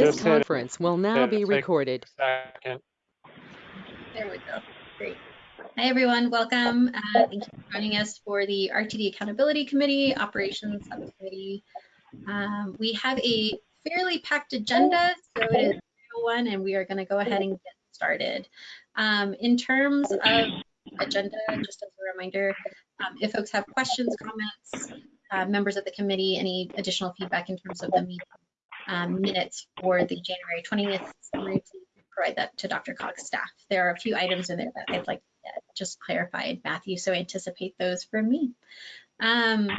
This just hit it. conference will now be recorded. Second. There we go. Great. Hi, everyone. Welcome. Uh, thank you for joining us for the RTD Accountability Committee Operations Subcommittee. Um, we have a fairly packed agenda, so it is one, and we are going to go ahead and get started. Um, in terms of agenda, just as a reminder, um, if folks have questions, comments, uh, members of the committee, any additional feedback in terms of the meeting um, minutes for the January 20th summary, please provide that to Dr. Cox's staff. There are a few items in there that I'd like just clarified, Matthew, so anticipate those from me. Um,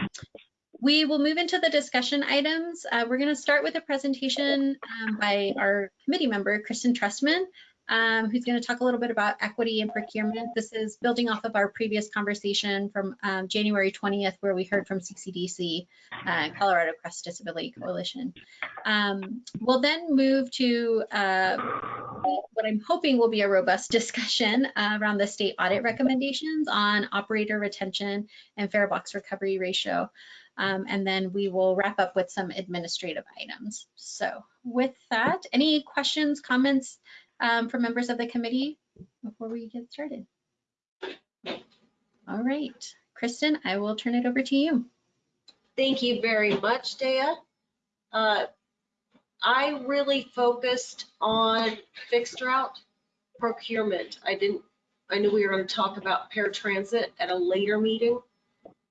we will move into the discussion items. Uh, we're going to start with a presentation um, by our committee member, Kristen Trustman, um, who's going to talk a little bit about equity and procurement. This is building off of our previous conversation from um, January 20th, where we heard from CCDC, uh, Colorado Cross Disability Coalition. Um, we'll then move to uh, what I'm hoping will be a robust discussion uh, around the state audit recommendations on operator retention and fare box recovery ratio. Um, and then we will wrap up with some administrative items. So with that, any questions, comments um, from members of the committee before we get started? All right, Kristen, I will turn it over to you. Thank you very much, Dea. Uh, I really focused on fixed route procurement. I didn't, I knew we were going to talk about paratransit at a later meeting.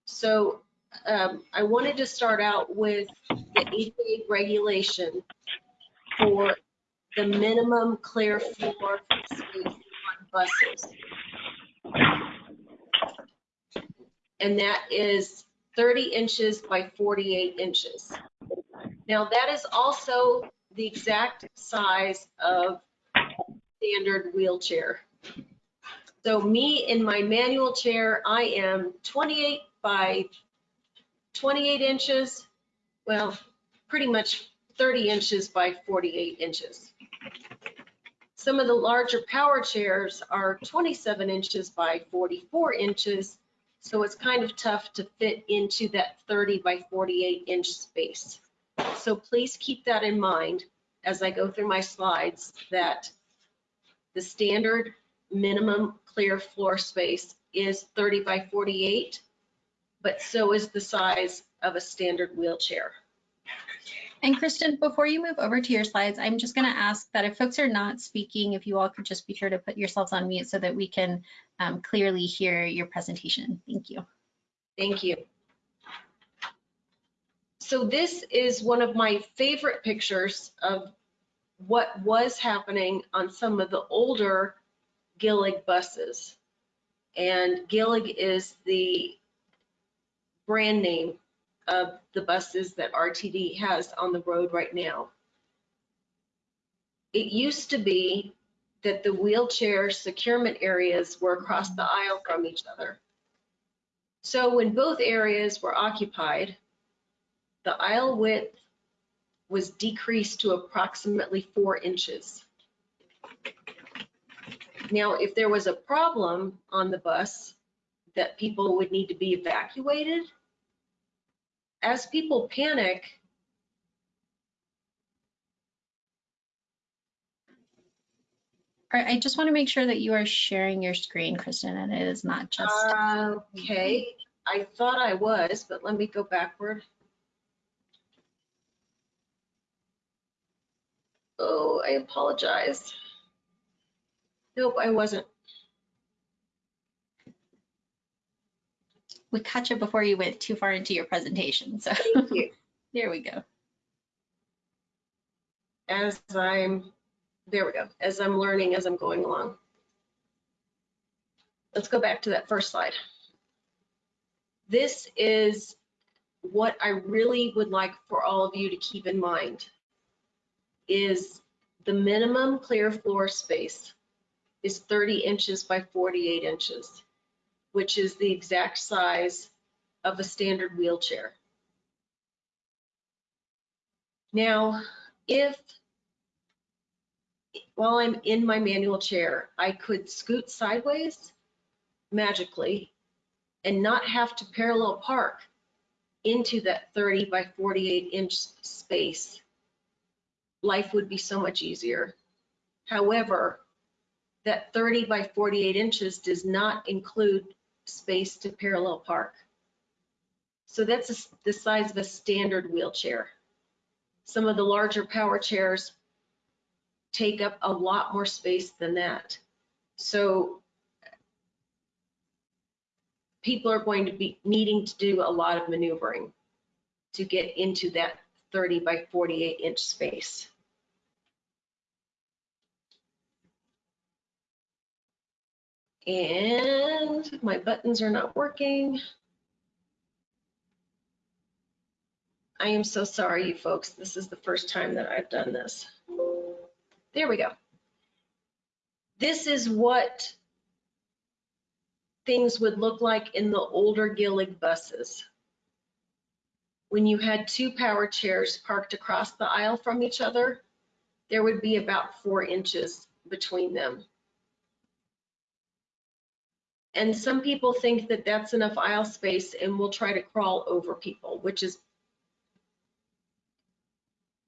So um, I wanted to start out with the ADA regulation for the minimum clear floor space on buses. And that is 30 inches by 48 inches. Now that is also the exact size of standard wheelchair. So me in my manual chair, I am 28 by 28 inches, well, pretty much 30 inches by 48 inches. Some of the larger power chairs are 27 inches by 44 inches, so it's kind of tough to fit into that 30 by 48 inch space. So please keep that in mind as I go through my slides that the standard minimum clear floor space is 30 by 48, but so is the size of a standard wheelchair. And Kristen, before you move over to your slides, I'm just going to ask that if folks are not speaking, if you all could just be sure to put yourselves on mute so that we can um, clearly hear your presentation. Thank you. Thank you. So this is one of my favorite pictures of what was happening on some of the older Gillig buses. And Gillig is the brand name of the buses that RTD has on the road right now. It used to be that the wheelchair securement areas were across the aisle from each other. So when both areas were occupied, the aisle width was decreased to approximately four inches. Now, if there was a problem on the bus that people would need to be evacuated, as people panic, I just want to make sure that you are sharing your screen, Kristen, and it is not just. okay, I thought I was, but let me go backward. Oh, I apologize. Nope, I wasn't. We caught you before you went too far into your presentation. So Thank you. there we go. As I'm, there we go, as I'm learning, as I'm going along. Let's go back to that first slide. This is what I really would like for all of you to keep in mind is the minimum clear floor space is 30 inches by 48 inches, which is the exact size of a standard wheelchair. Now, if while I'm in my manual chair, I could scoot sideways magically and not have to parallel park into that 30 by 48 inch space life would be so much easier. However, that 30 by 48 inches does not include space to parallel park. So that's a the size of a standard wheelchair. Some of the larger power chairs take up a lot more space than that. So people are going to be needing to do a lot of maneuvering to get into that 30 by 48 inch space. And my buttons are not working. I am so sorry, you folks. This is the first time that I've done this. There we go. This is what things would look like in the older Gillig buses. When you had two power chairs parked across the aisle from each other, there would be about four inches between them. And some people think that that's enough aisle space and will try to crawl over people, which is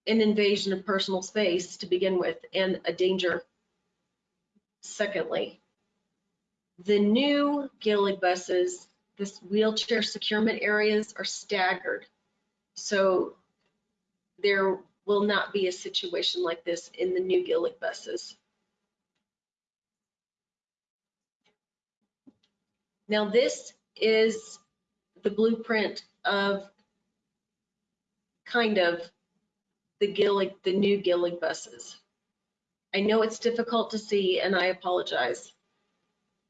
an invasion of personal space to begin with and a danger secondly. The new Gillig buses, this wheelchair securement areas are staggered. So there will not be a situation like this in the new Gillig buses. Now this is the blueprint of kind of the Gillig, the new Gillig buses. I know it's difficult to see and I apologize.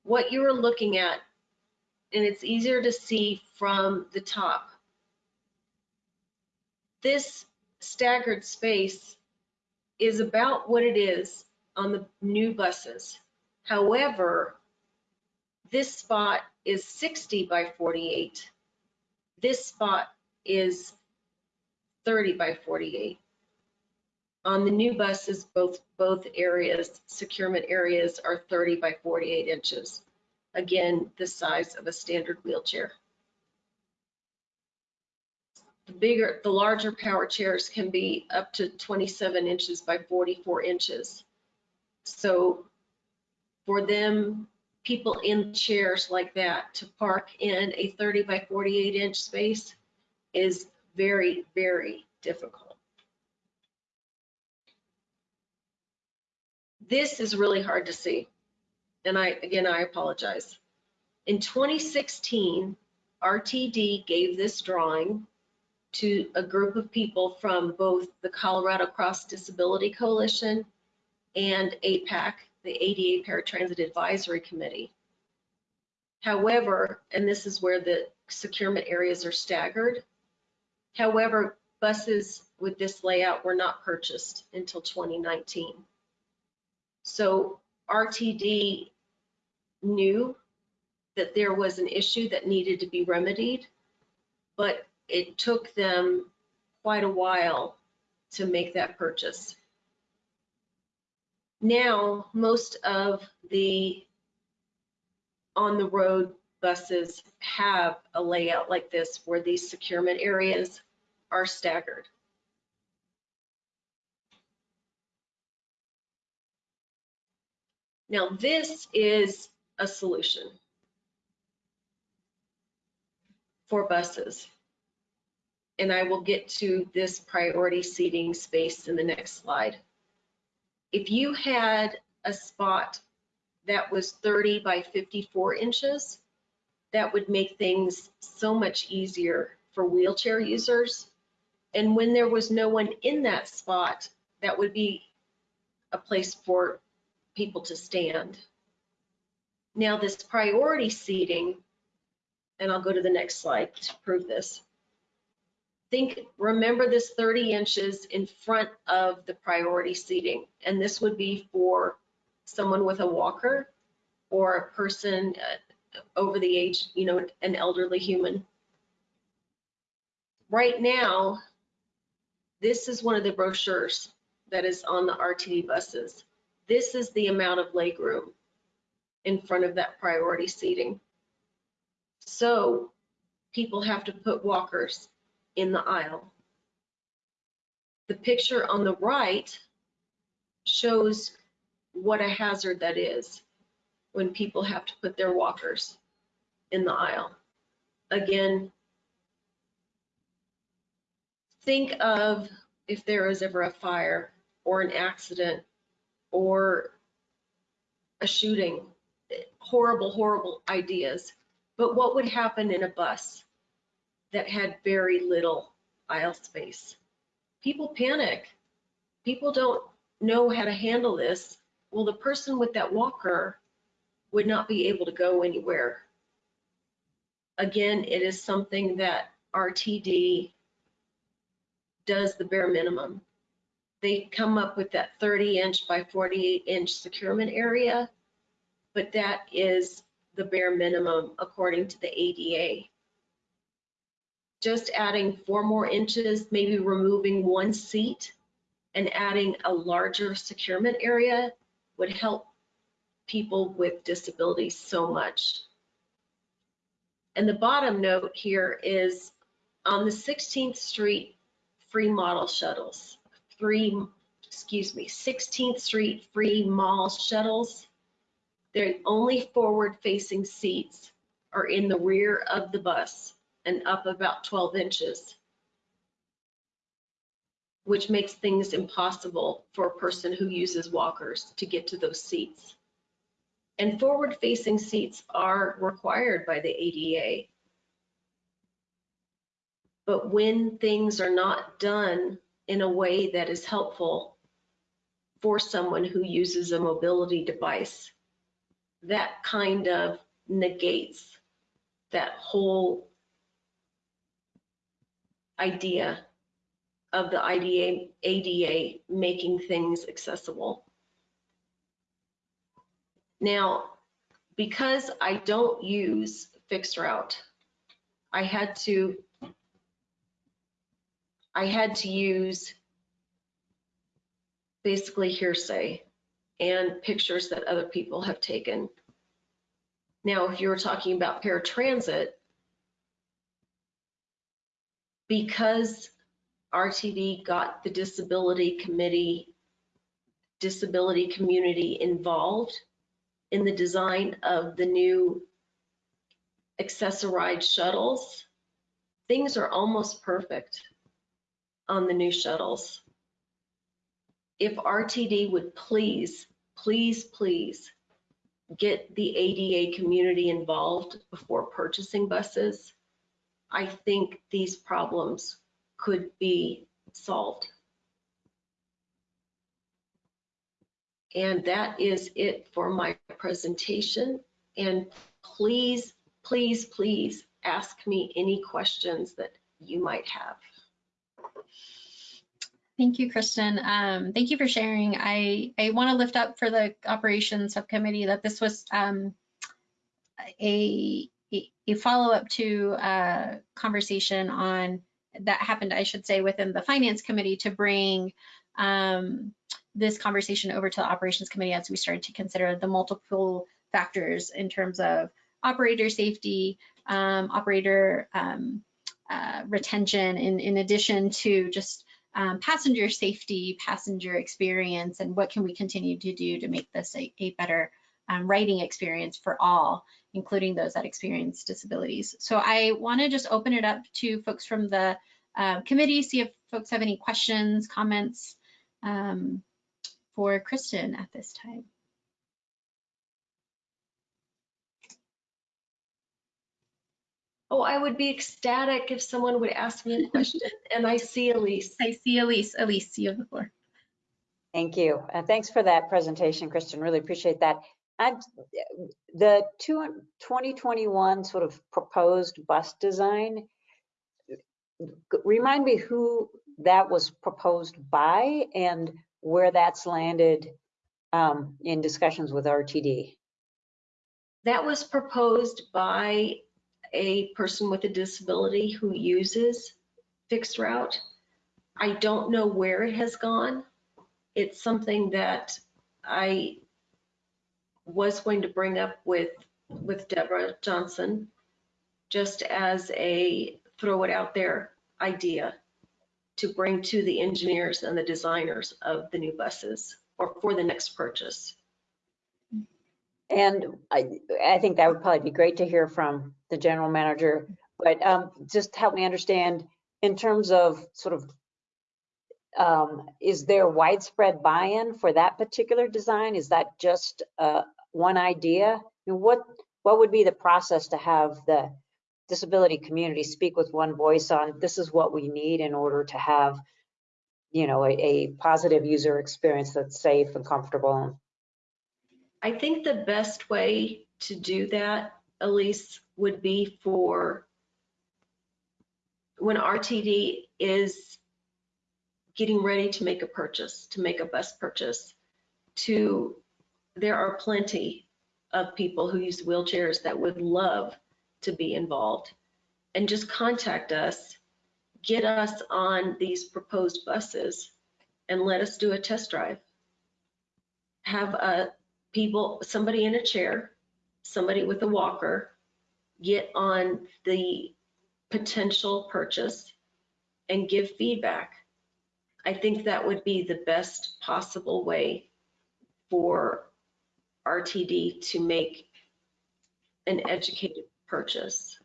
What you are looking at, and it's easier to see from the top. This staggered space is about what it is on the new buses. However, this spot is 60 by 48. This spot is 30 by 48. On the new buses, both, both areas, securement areas are 30 by 48 inches. Again, the size of a standard wheelchair. The bigger, the larger power chairs can be up to 27 inches by 44 inches. So for them, people in chairs like that to park in a 30 by 48 inch space is very, very difficult. This is really hard to see. And I, again, I apologize. In 2016, RTD gave this drawing to a group of people from both the Colorado Cross Disability Coalition and APAC, the ADA Paratransit Advisory Committee. However, and this is where the securement areas are staggered. However, buses with this layout were not purchased until 2019. So RTD knew that there was an issue that needed to be remedied, but it took them quite a while to make that purchase. Now, most of the on-the-road buses have a layout like this where these securement areas are staggered. Now, this is a solution for buses. And I will get to this priority seating space in the next slide. If you had a spot that was 30 by 54 inches, that would make things so much easier for wheelchair users. And when there was no one in that spot, that would be a place for people to stand. Now this priority seating, and I'll go to the next slide to prove this. Think, remember this 30 inches in front of the priority seating, and this would be for someone with a walker or a person uh, over the age, you know, an elderly human. Right now, this is one of the brochures that is on the RTD buses. This is the amount of legroom in front of that priority seating. So people have to put walkers in the aisle. The picture on the right shows what a hazard that is when people have to put their walkers in the aisle. Again, think of if there is ever a fire or an accident or a shooting, horrible, horrible ideas. But what would happen in a bus that had very little aisle space? People panic. People don't know how to handle this. Well, the person with that walker would not be able to go anywhere. Again, it is something that RTD does the bare minimum. They come up with that 30 inch by 48 inch securement area, but that is the bare minimum according to the ADA. Just adding four more inches, maybe removing one seat and adding a larger securement area would help people with disabilities so much. And the bottom note here is on the 16th Street free model shuttles, free, excuse me, 16th Street free mall shuttles, their only forward facing seats are in the rear of the bus and up about 12 inches, which makes things impossible for a person who uses walkers to get to those seats. And forward facing seats are required by the ADA. But when things are not done in a way that is helpful for someone who uses a mobility device, that kind of negates that whole idea of the IDA, ADA making things accessible. Now, because I don't use fixed route, I had to I had to use basically hearsay and pictures that other people have taken. Now, if you were talking about paratransit, because RTD got the disability committee, disability community involved in the design of the new Access-a-Ride shuttles, things are almost perfect on the new shuttles. If RTD would please, please, please get the ADA community involved before purchasing buses, I think these problems could be solved. And that is it for my presentation. And please, please, please ask me any questions that you might have. Thank you, Kristen. Um, thank you for sharing. I, I want to lift up for the operations subcommittee that this was um, a, a follow-up to a conversation on that happened, I should say, within the finance committee to bring um, this conversation over to the operations committee as we started to consider the multiple factors in terms of operator safety, um, operator um, uh, retention, in, in addition to just um, passenger safety, passenger experience, and what can we continue to do to make this a, a better um, writing experience for all, including those that experience disabilities. So I want to just open it up to folks from the uh, committee, see if folks have any questions, comments um, for Kristen at this time. Oh, I would be ecstatic if someone would ask me a question. and I see Elise. I see Elise. Elise, you have the floor. Thank you. Uh, thanks for that presentation, Kristen. Really appreciate that. And the two, 2021 sort of proposed bus design, remind me who that was proposed by and where that's landed um, in discussions with RTD. That was proposed by a person with a disability who uses fixed route. I don't know where it has gone. It's something that I was going to bring up with, with Debra Johnson, just as a throw it out there idea. to bring to the engineers and the designers of the new buses or for the next purchase. And I, I think that would probably be great to hear from the general manager, but um, just help me understand in terms of sort of, um, is there widespread buy-in for that particular design? Is that just uh, one idea? What, what would be the process to have the disability community speak with one voice on this is what we need in order to have, you know, a, a positive user experience that's safe and comfortable? I think the best way to do that, Elise, would be for when RTD is getting ready to make a purchase, to make a bus purchase, to, there are plenty of people who use wheelchairs that would love to be involved. And just contact us, get us on these proposed buses, and let us do a test drive. Have a people, somebody in a chair, somebody with a walker, get on the potential purchase and give feedback. I think that would be the best possible way for RTD to make an educated purchase.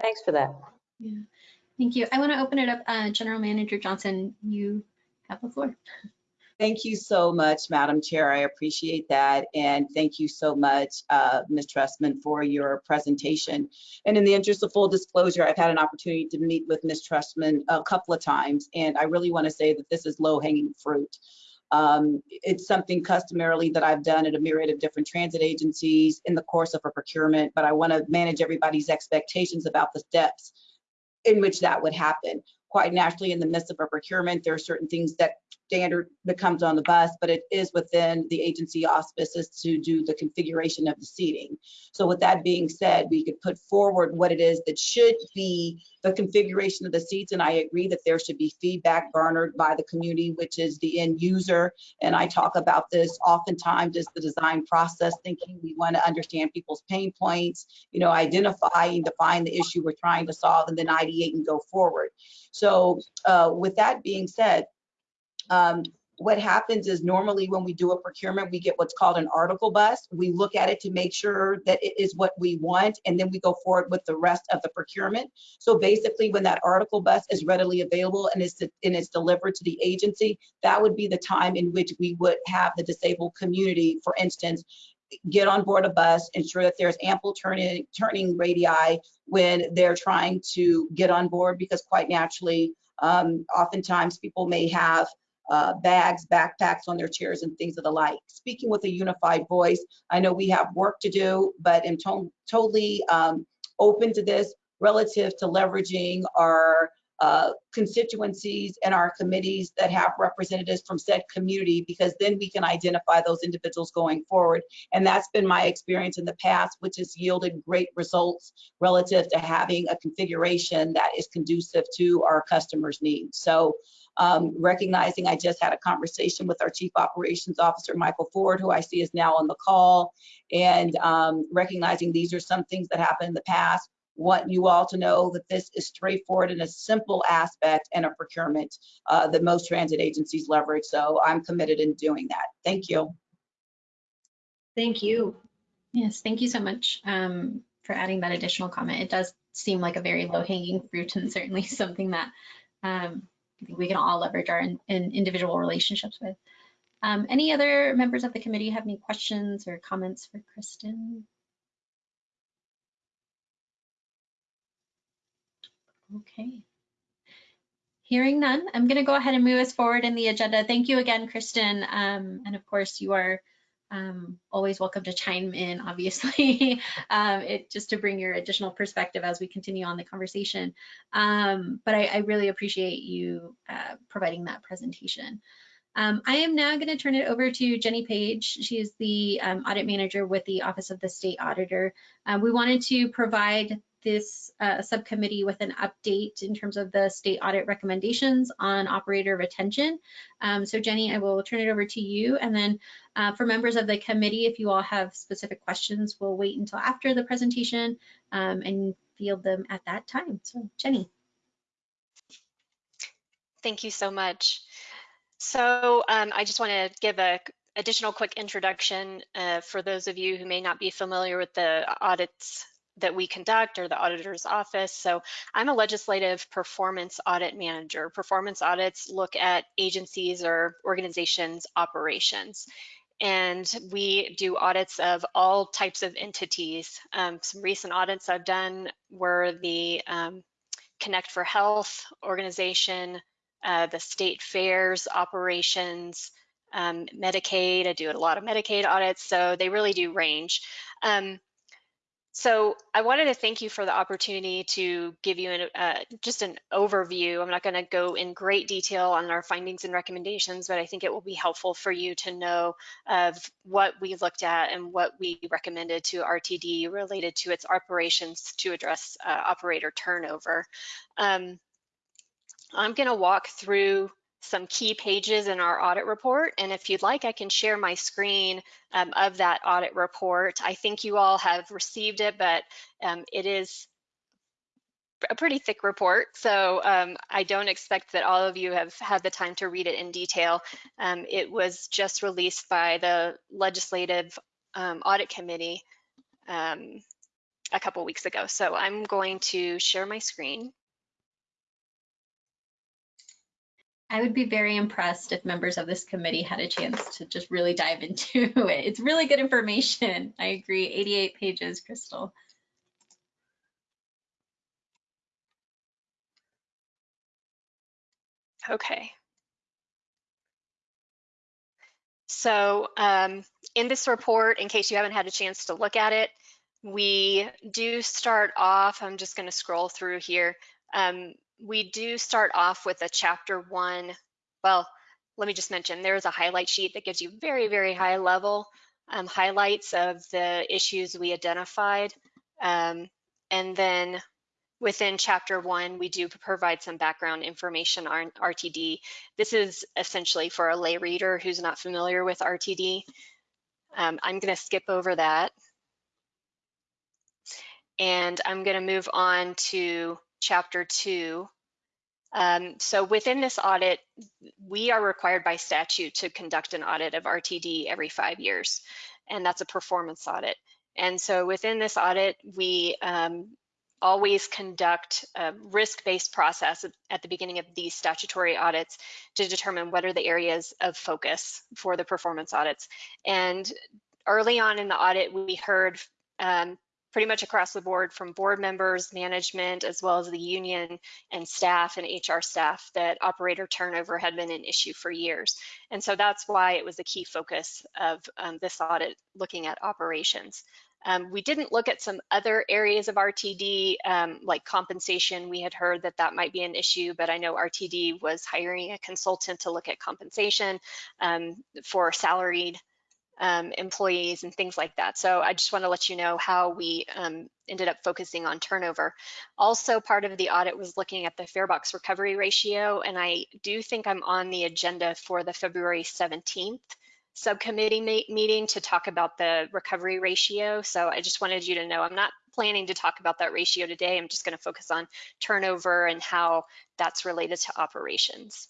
Thanks for that. Yeah, thank you. I want to open it up. Uh, General Manager Johnson, you have the floor. Thank you so much, Madam Chair. I appreciate that. And thank you so much, uh, Ms. Trustman, for your presentation. And in the interest of full disclosure, I've had an opportunity to meet with Ms. Trustman a couple of times, and I really want to say that this is low-hanging fruit. Um, it's something customarily that I've done at a myriad of different transit agencies in the course of a procurement, but I want to manage everybody's expectations about the steps in which that would happen. Quite naturally, in the midst of a procurement, there are certain things that standard that comes on the bus, but it is within the agency auspices to do the configuration of the seating. So with that being said, we could put forward what it is that should be the configuration of the seats. And I agree that there should be feedback garnered by the community, which is the end user. And I talk about this oftentimes as the design process thinking. We want to understand people's pain points, you know, identify and define the issue we're trying to solve and then ideate and go forward. So uh, with that being said, um, what happens is normally when we do a procurement, we get what's called an article bus. We look at it to make sure that it is what we want, and then we go forward with the rest of the procurement. So basically, when that article bus is readily available and is and it's delivered to the agency, that would be the time in which we would have the disabled community, for instance, get on board a bus, ensure that there's ample turning turning radii when they're trying to get on board, because quite naturally, um, oftentimes people may have uh, bags, backpacks on their chairs and things of the like. Speaking with a unified voice, I know we have work to do, but I'm to totally um, open to this relative to leveraging our uh, constituencies and our committees that have representatives from said community because then we can identify those individuals going forward. And that's been my experience in the past, which has yielded great results relative to having a configuration that is conducive to our customers' needs. So um, recognizing I just had a conversation with our Chief Operations Officer, Michael Ford, who I see is now on the call, and um, recognizing these are some things that happened in the past. Want you all to know that this is straightforward and a simple aspect in a procurement uh, that most transit agencies leverage. So I'm committed in doing that. Thank you. Thank you. Yes, thank you so much um, for adding that additional comment. It does seem like a very low hanging fruit and certainly something that um, we can all leverage our in, in individual relationships with. Um, any other members of the committee have any questions or comments for Kristen? Okay. Hearing none, I'm going to go ahead and move us forward in the agenda. Thank you again, Kristen. Um, and of course, you are um, always welcome to chime in, obviously, um, it, just to bring your additional perspective as we continue on the conversation. Um, but I, I, really appreciate you uh, providing that presentation. Um, I am now going to turn it over to Jenny Page. She is the um, audit manager with the Office of the State Auditor. Uh, we wanted to provide this uh, subcommittee with an update in terms of the state audit recommendations on operator retention. Um, so Jenny, I will turn it over to you. And then uh, for members of the committee, if you all have specific questions, we'll wait until after the presentation um, and field them at that time. So Jenny. Thank you so much. So um, I just want to give a additional quick introduction uh, for those of you who may not be familiar with the audits that we conduct or the auditor's office. So I'm a legislative performance audit manager. Performance audits look at agencies or organizations operations. And we do audits of all types of entities. Um, some recent audits I've done were the um, Connect for Health organization, uh, the state fairs operations, um, Medicaid. I do a lot of Medicaid audits, so they really do range. Um, so I wanted to thank you for the opportunity to give you an, uh, just an overview. I'm not going to go in great detail on our findings and recommendations, but I think it will be helpful for you to know of what we looked at and what we recommended to RTD related to its operations to address uh, operator turnover. Um, I'm going to walk through some key pages in our audit report. And if you'd like, I can share my screen um, of that audit report. I think you all have received it, but um, it is a pretty thick report. So um, I don't expect that all of you have had the time to read it in detail. Um, it was just released by the Legislative um, Audit Committee um, a couple weeks ago. So I'm going to share my screen. I would be very impressed if members of this committee had a chance to just really dive into it. It's really good information. I agree. 88 pages, Crystal. Okay. So um, in this report, in case you haven't had a chance to look at it, we do start off, I'm just going to scroll through here. Um, we do start off with a chapter one. Well, let me just mention there's a highlight sheet that gives you very, very high level um, highlights of the issues we identified. Um, and then within chapter one, we do provide some background information on RTD. This is essentially for a lay reader who's not familiar with RTD. Um, I'm gonna skip over that. And I'm gonna move on to chapter two. Um, so within this audit, we are required by statute to conduct an audit of RTD every five years, and that's a performance audit. And so within this audit, we um, always conduct a risk-based process at the beginning of these statutory audits to determine what are the areas of focus for the performance audits. And early on in the audit, we heard um, pretty much across the board from board members, management, as well as the union and staff and HR staff that operator turnover had been an issue for years. And so that's why it was a key focus of um, this audit looking at operations. Um, we didn't look at some other areas of RTD, um, like compensation. We had heard that that might be an issue, but I know RTD was hiring a consultant to look at compensation um, for salaried um, employees and things like that. So I just want to let you know how we um, ended up focusing on turnover. Also part of the audit was looking at the farebox recovery ratio, and I do think I'm on the agenda for the February 17th subcommittee meeting to talk about the recovery ratio. So I just wanted you to know I'm not planning to talk about that ratio today. I'm just going to focus on turnover and how that's related to operations.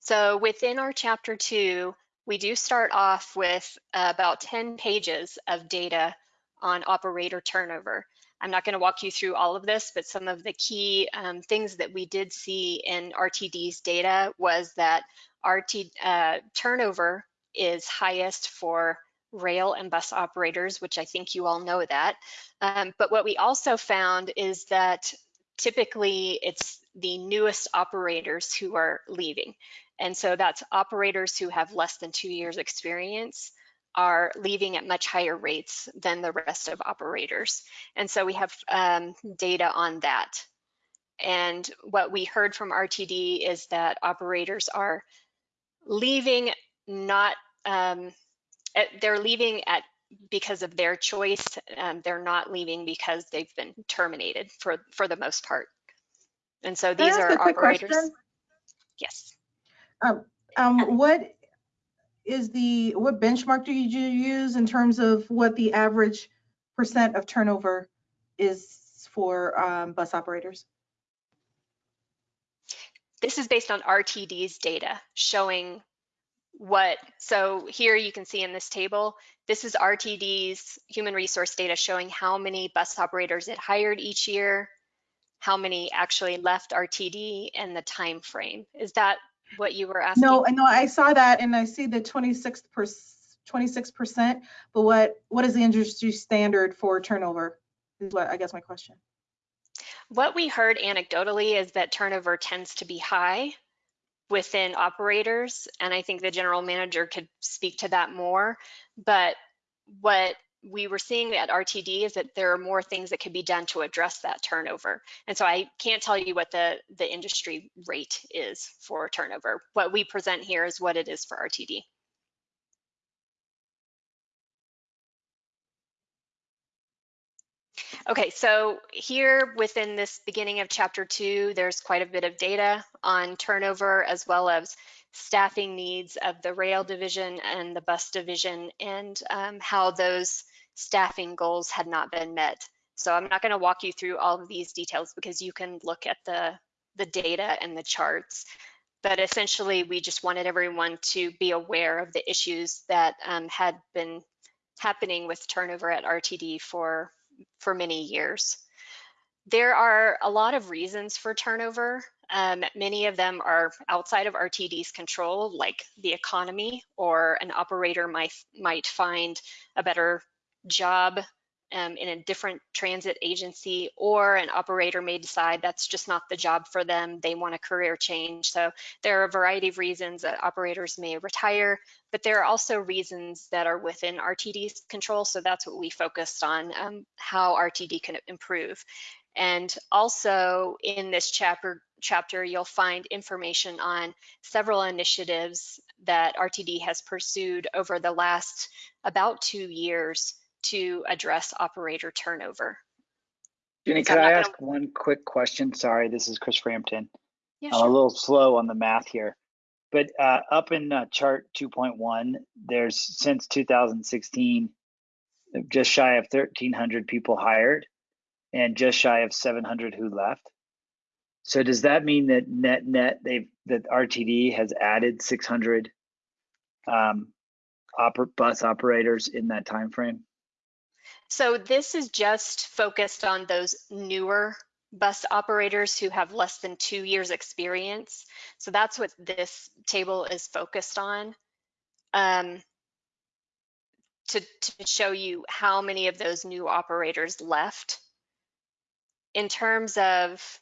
So within our chapter two, we do start off with about 10 pages of data on operator turnover. I'm not going to walk you through all of this, but some of the key um, things that we did see in RTD's data was that RT uh, turnover is highest for rail and bus operators, which I think you all know that. Um, but what we also found is that typically it's the newest operators who are leaving. And so that's operators who have less than two years experience are leaving at much higher rates than the rest of operators. And so we have um, data on that. And what we heard from RTD is that operators are leaving not, um, they're leaving at because of their choice. Um, they're not leaving because they've been terminated for, for the most part. And so these are operators. Question? Yes. Um, um, what is the, what benchmark do you use in terms of what the average percent of turnover is for um, bus operators? this is based on RTD's data showing what, so here you can see in this table, this is RTD's human resource data showing how many bus operators it hired each year, how many actually left RTD and the time frame. Is that what you were asking? No, I know, I saw that and I see the 26 per, 26%, but what, what is the industry standard for turnover? Is what, I guess my question. What we heard anecdotally is that turnover tends to be high within operators, and I think the general manager could speak to that more. But what we were seeing at RTD is that there are more things that could be done to address that turnover. And so I can't tell you what the, the industry rate is for turnover. What we present here is what it is for RTD. Okay, so here within this beginning of chapter two, there's quite a bit of data on turnover as well as staffing needs of the rail division and the bus division and um, how those staffing goals had not been met. So I'm not going to walk you through all of these details because you can look at the, the data and the charts. But essentially, we just wanted everyone to be aware of the issues that um, had been happening with turnover at RTD for for many years. There are a lot of reasons for turnover. Um, many of them are outside of RTD's control, like the economy, or an operator might, might find a better job um, in a different transit agency, or an operator may decide that's just not the job for them. They want a career change. So there are a variety of reasons that operators may retire, but there are also reasons that are within RTD's control. So that's what we focused on, um, how RTD can improve. And also in this chapter, chapter, you'll find information on several initiatives that RTD has pursued over the last about two years to address operator turnover. Jenny, So could I ask one quick question? Sorry, this is Chris Frampton. Yeah, I'm a little slow on the math here. But uh, up in uh, chart 2.1, there's since 2016, just shy of 1,300 people hired and just shy of 700 who left. So does that mean that net net they've that RTD has added 600 um, oper- bus operators in that time frame? So this is just focused on those newer bus operators who have less than two years experience. So that's what this table is focused on. Um, to, to show you how many of those new operators left. In terms of,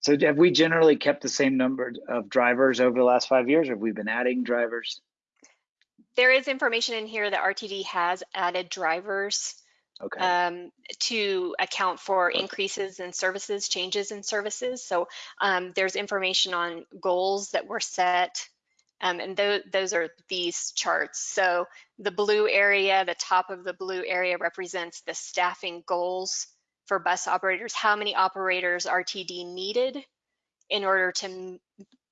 So have we generally kept the same number of drivers over the last five years? Or have we been adding drivers? there is information in here that RTD has added drivers Okay. um, to account for increases in services, changes in services. So um, there's information on goals that were set, um, and th those are these charts. So the blue area, the top of the blue area represents the staffing goals for bus operators, how many operators RTD needed in order to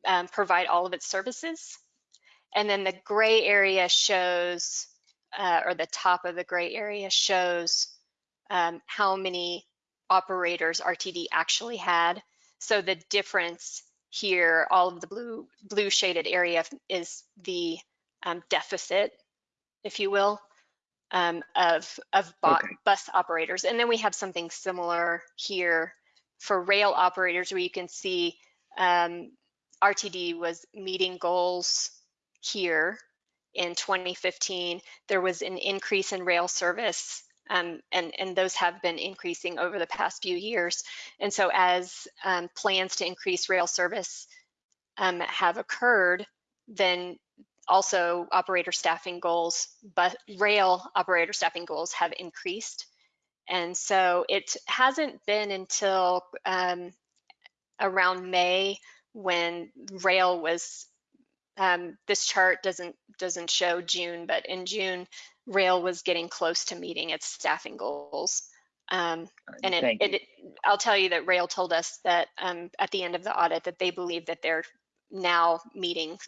um, provide all of its services. And then the gray area shows, uh, or the top of the gray area shows um, how many operators RTD actually had. So the difference here, all of the blue blue shaded area is the um, deficit, if you will, um, of of Okay. bus operators. And then we have something similar here for rail operators, where you can see um, RTD was meeting goals here in 2015. There was an increase in rail service, um, and, and those have been increasing over the past few years. And so as um, plans to increase rail service um, have occurred, then also operator staffing goals, but rail operator staffing goals have increased. And so it hasn't been until um, around May when rail was um, this chart doesn't doesn't show June, but in June, rail was getting close to meeting its staffing goals. Um, and it, you. it, I'll tell you that rail told us that um, at the end of the audit that they believe that they're now meeting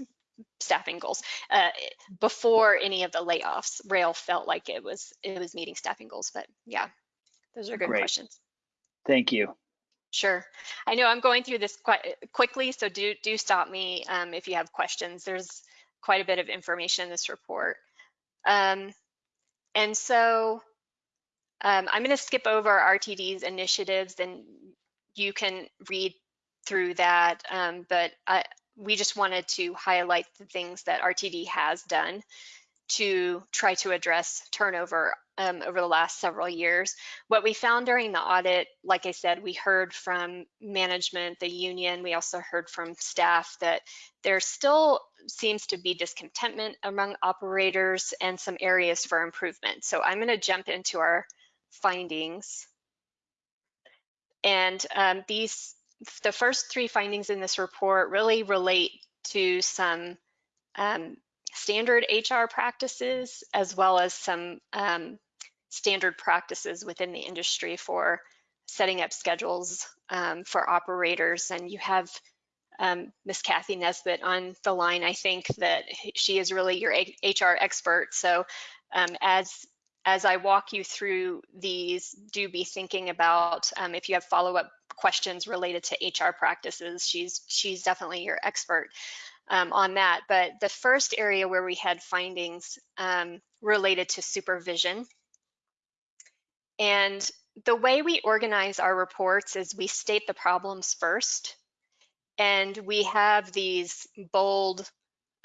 staffing goals. Uh, before any of the layoffs, rail felt like it was it was meeting staffing goals. But yeah, those are good Great. questions. Thank you. Sure. I know I'm going through this quite quickly, so do do stop me um, if you have questions. There's quite a bit of information in this report. Um, and so um, I'm going to skip over RTD's initiatives and you can read through that. Um, but I, we just wanted to highlight the things that RTD has done to try to address turnover um, over the last several years. What we found during the audit, like I said, we heard from management, the union, we also heard from staff that there still seems to be discontentment among operators and some areas for improvement. So I'm gonna jump into our findings. And um, these, the first three findings in this report really relate to some um, standard HR practices as well as some um, standard practices within the industry for setting up schedules um, for operators. And you have um, Miss Kathy Nesbitt on the line. I think that she is really your HR expert. So um, as as I walk you through these, do be thinking about um, if you have follow-up questions related to HR practices. She's she's definitely your expert um, on that. But the first area where we had findings um, related to supervision. And the way we organize our reports is we state the problems first, and we have these bold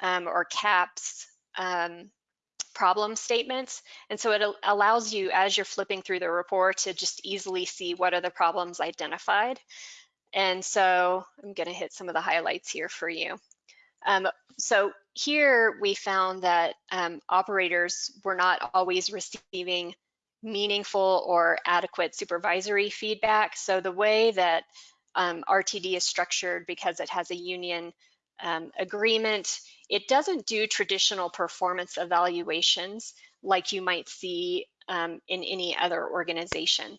um, or caps um, problem statements. And so it allows you, as you're flipping through the report, to just easily see what are the problems identified. And so I'm going to hit some of the highlights here for you. Um, so here we found that um, operators were not always receiving meaningful or adequate supervisory feedback. So the way that um, RTD is structured because it has a union um, agreement, it doesn't do traditional performance evaluations like you might see um, in any other organization.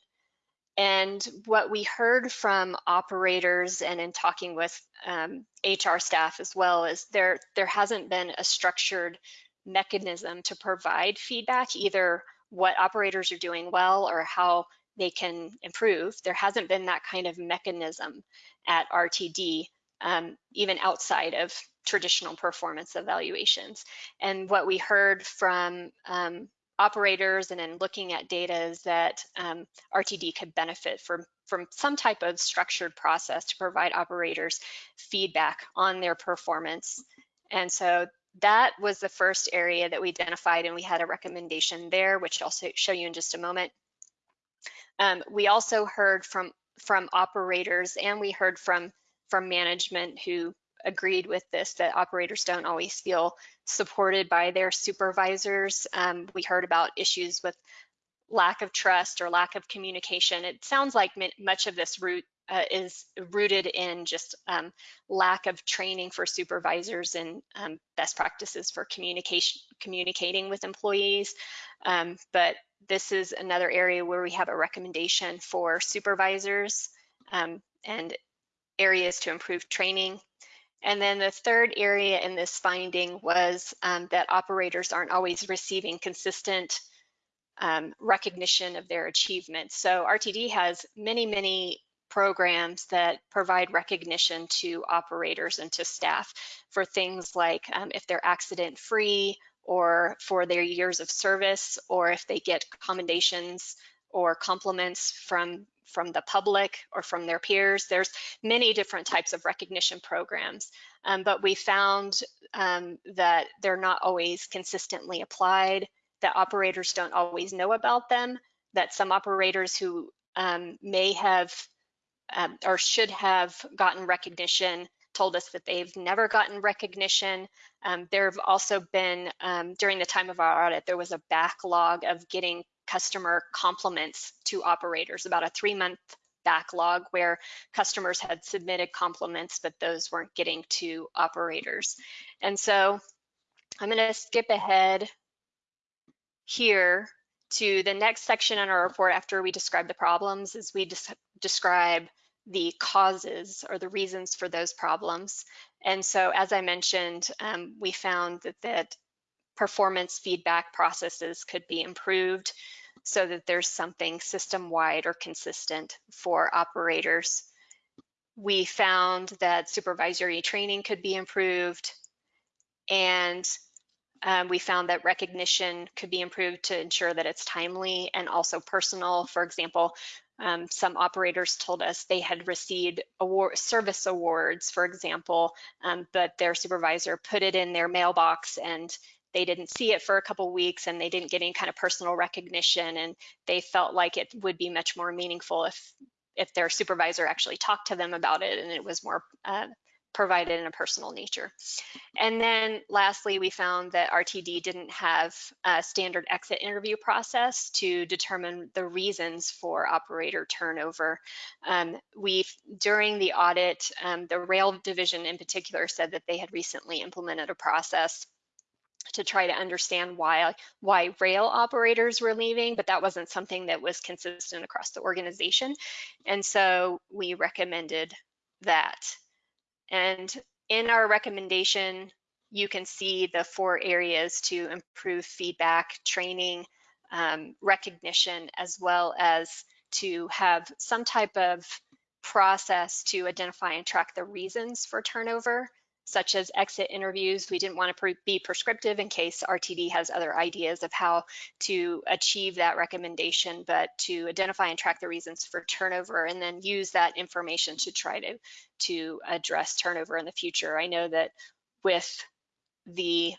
And what we heard from operators and in talking with um, HR staff as well is there, there hasn't been a structured mechanism to provide feedback, either what operators are doing well or how they can improve. There hasn't been that kind of mechanism at RTD, um, even outside of traditional performance evaluations. And what we heard from um, operators and in looking at data is that um, RTD could benefit from, from some type of structured process to provide operators feedback on their performance. And so that was the first area that we identified and we had a recommendation there, which I'll show you in just a moment. Um, we also heard from, from operators and we heard from, from management who agreed with this, that operators don't always feel supported by their supervisors. Um, we heard about issues with lack of trust or lack of communication. It sounds like much of this root uh, is rooted in just um, lack of training for supervisors and um, best practices for communication, communicating with employees. Um, but this is another area where we have a recommendation for supervisors um, and areas to improve training and then the third area in this finding was um, that operators aren't always receiving consistent um, recognition of their achievements. So RTD has many, many programs that provide recognition to operators and to staff for things like um, if they're accident free or for their years of service or if they get commendations or compliments from from the public or from their peers. There's many different types of recognition programs, um, but we found um, that they're not always consistently applied, that operators don't always know about them, that some operators who um, may have um, or should have gotten recognition told us that they've never gotten recognition. Um, there have also been, um, during the time of our audit, there was a backlog of getting customer compliments to operators, about a three month backlog where customers had submitted compliments, but those weren't getting to operators. And so I'm gonna skip ahead here to the next section in our report after we describe the problems is we describe the causes or the reasons for those problems. And so as I mentioned, um, we found that, that performance feedback processes could be improved so that there's something system-wide or consistent for operators. we found that supervisory training could be improved. And um, we found that recognition could be improved to ensure that it's timely and also personal. For example, um, some operators told us they had received award, service awards, for example, um, but their supervisor put it in their mailbox and they didn't see it for a couple weeks and they didn't get any kind of personal recognition and they felt like it would be much more meaningful if if their supervisor actually talked to them about it and it was more uh, provided in a personal nature. And then lastly, we found that RTD didn't have a standard exit interview process to determine the reasons for operator turnover. Um, we, during the audit, um, the rail division in particular said that they had recently implemented a process to try to understand why why rail operators were leaving, but that wasn't something that was consistent across the organization. And so we recommended that. And in our recommendation, you can see the four areas to improve feedback, training, um, recognition, as well as to have some type of process to identify and track the reasons for turnover such as exit interviews. We didn't want to pre be prescriptive in case RTD has other ideas of how to achieve that recommendation, but to identify and track the reasons for turnover and then use that information to try to, to address turnover in the future. I know that with the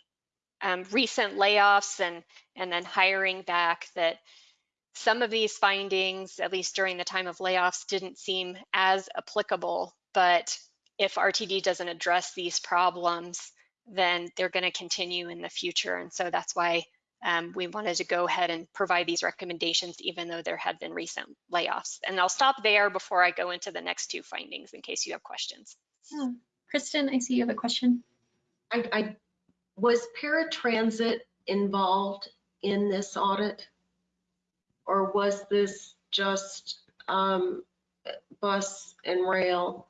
um, recent layoffs and, and then hiring back that some of these findings, at least during the time of layoffs, didn't seem as applicable, but if RTD doesn't address these problems, then they're going to continue in the future. And so that's why um, we wanted to go ahead and provide these recommendations, even though there had been recent layoffs. And I'll stop there before I go into the next two findings in case you have questions. Oh, Kristen, I see you have a question. I, I, was paratransit involved in this audit? Or was this just um, bus and rail?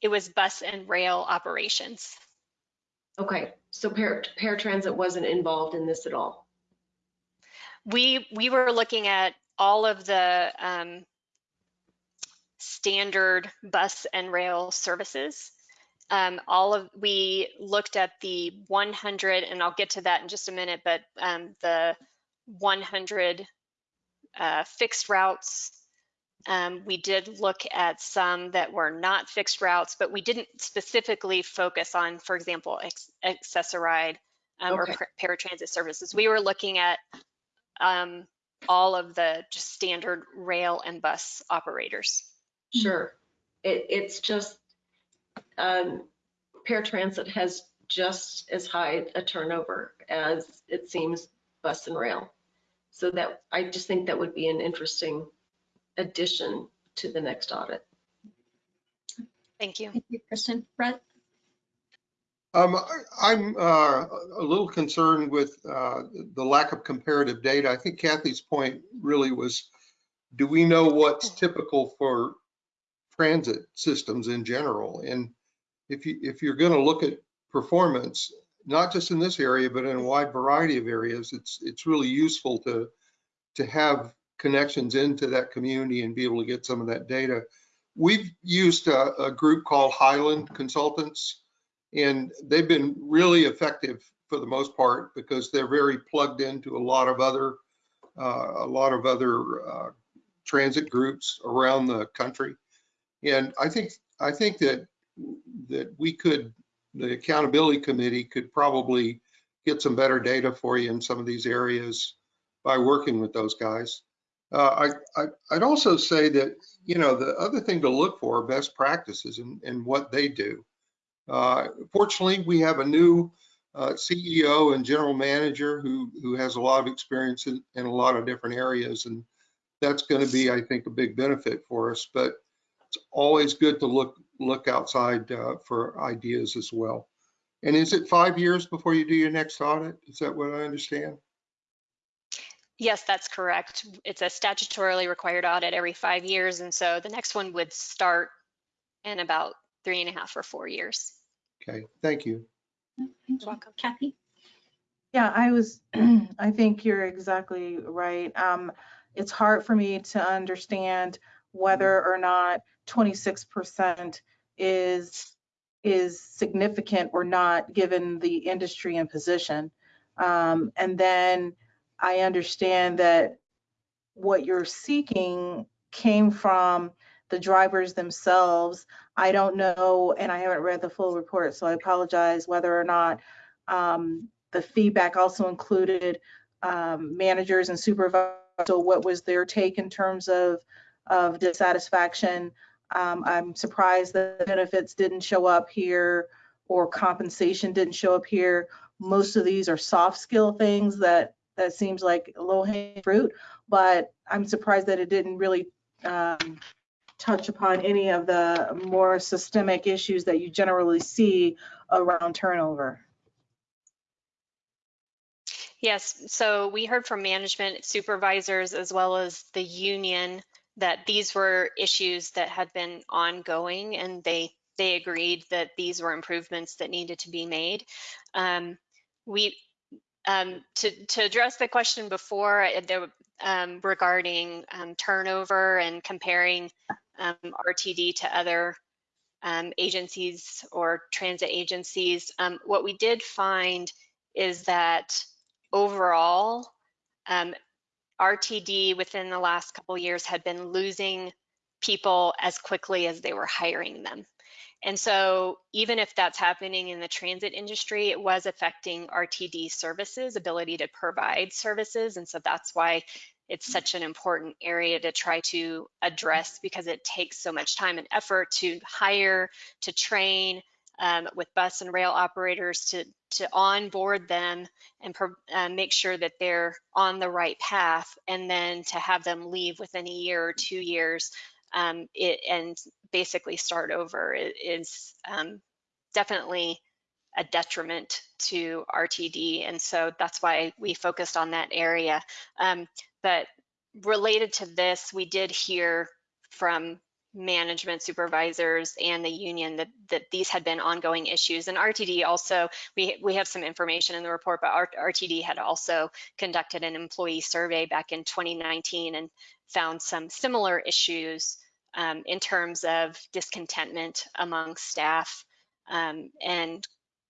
It was bus and rail operations. Okay, so para, paratransit wasn't involved in this at all? We, we were looking at all of the um, standard bus and rail services. Um, all of, we looked at the 100, and I'll get to that in just a minute, but um, the 100 uh, fixed routes. Um, we did look at some that were not fixed routes, but we didn't specifically focus on, for example, ex Access-a-Ride um, Okay. or par- paratransit services. We were looking at um, all of the just standard rail and bus operators. Sure. It, it's just, um, paratransit has just as high a turnover as it seems bus and rail. So that, I just think that would be an interesting addition to the next audit. Thank you. Thank you, Kristen. Brett? Um, I- I'm uh, a little concerned with uh, the lack of comparative data. I think Kathy's point really was, do we know what's typical for transit systems in general? And if you, if you're going to look at performance, not just in this area, but in a wide variety of areas, it's, it's really useful to, to have connections into that community and be able to get some of that data. We've used a, a group called Highland Consultants and they've been really effective for the most part because they're very plugged into a lot of other uh, a lot of other uh, transit groups around the country. And I think I think that that we could the accountability committee could probably get some better data for you in some of these areas by working with those guys. Uh, I, I I'd also say that you know the other thing to look for are best practices and, and what they do. Uh, Fortunately, we have a new uh, CEO and general manager who, who has a lot of experience in, in a lot of different areas. And that's going to be, I think, a big benefit for us. But it's always good to look, look outside uh, for ideas as well. And is it five years before you do your next audit? Is that what I understand? Yes, that's correct. It's a statutorily required audit every five years. And so the next one would start in about three and a half or four years. Okay, thank you. Thank you. welcome. Kathy? Yeah, I was, I think you're exactly right. Um, it's hard for me to understand whether or not 26% is, is significant or not, given the industry and position. Um, And then I understand that what you're seeking came from the drivers themselves. I don't know, and I haven't read the full report, so I apologize whether or not um, the feedback also included um, managers and supervisors. So what was their take in terms of, of dissatisfaction? Um, I'm surprised that benefits didn't show up here or compensation didn't show up here. Most of these are soft skill things that, that seems like low hanging fruit, but I'm surprised that it didn't really um, touch upon any of the more systemic issues that you generally see around turnover. Yes, so we heard from management supervisors as well as the union that these were issues that had been ongoing and they they agreed that these were improvements that needed to be made. Um, we um, to to address the question before uh, um, regarding um, turnover and comparing um, RTD to other um, agencies or transit agencies, um, what we did find is that overall, RTD within the last couple years had been losing people as quickly as they were hiring them. And so even if that's happening in the transit industry, it was affecting RTD services, ability to provide services. And so that's why it's such an important area to try to address because it takes so much time and effort to hire, to train, um, with bus and rail operators to, to onboard them and uh, make sure that they're on the right path and then to have them leave within a year or two years um, it, and basically start over is um, definitely a detriment to RTD. And so that's why we focused on that area. Um, but related to this, we did hear from management supervisors and the union that, that these had been ongoing issues. And RTD also, we, we have some information in the report, but RTD had also conducted an employee survey back in 2019 and found some similar issues um, in terms of discontentment among staff. Um, and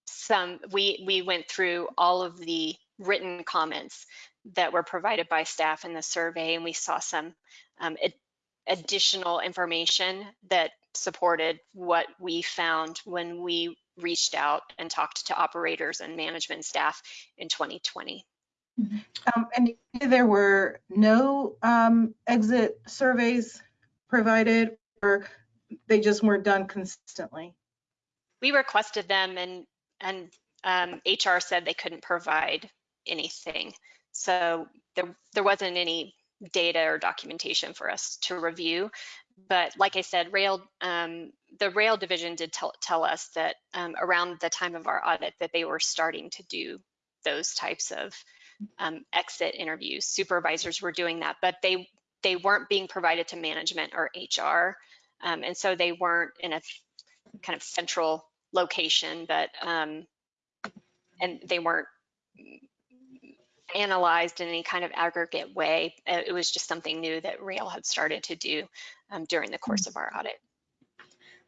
some, we, we went through all of the written comments that were provided by staff in the survey and we saw some um, it, additional information that supported what we found when we reached out and talked to operators and management staff in 2020. Um, and there were no um, exit surveys provided or they just weren't done consistently? We requested them and, and um, HR said they couldn't provide anything. So there, there wasn't any data or documentation for us to review. But like I said, rail, um, the rail division did tell, tell us that um, around the time of our audit that they were starting to do those types of um, exit interviews. Supervisors were doing that, but they they weren't being provided to management or HR, um, and so they weren't in a kind of central location, but um, and they weren't analyzed in any kind of aggregate way. Uh, it was just something new that Rail had started to do um, during the course of our audit.